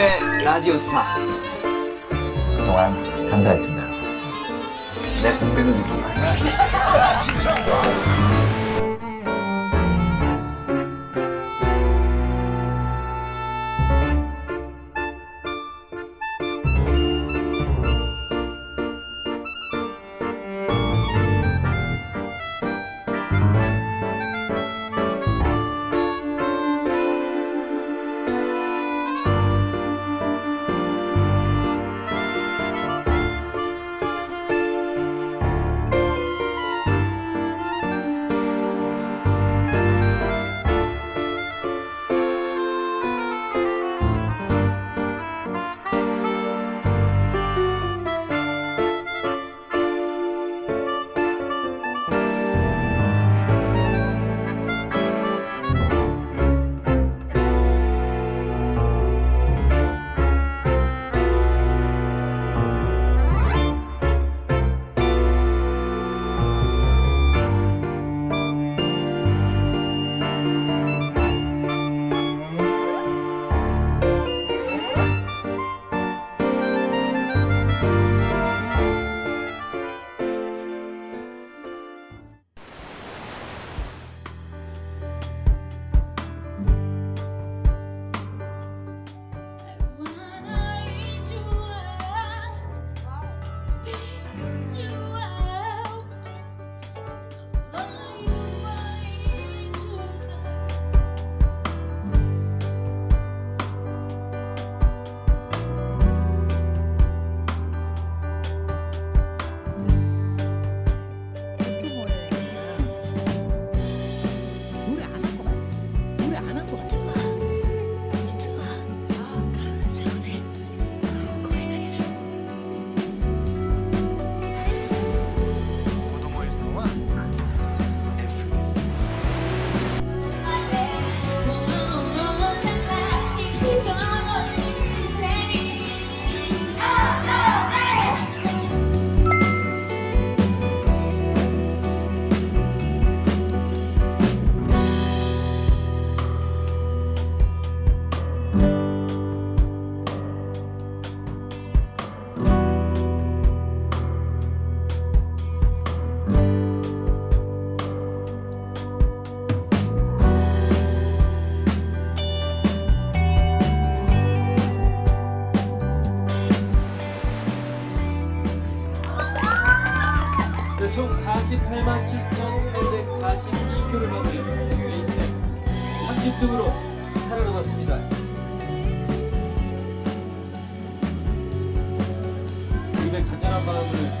라디오스타. 그동안 감사했습니다. 내 공백은 느낌 노 28만 7,842표를 받은 유에이스텝 30등으로 살아남았습니다. 지금의 간절한 마음을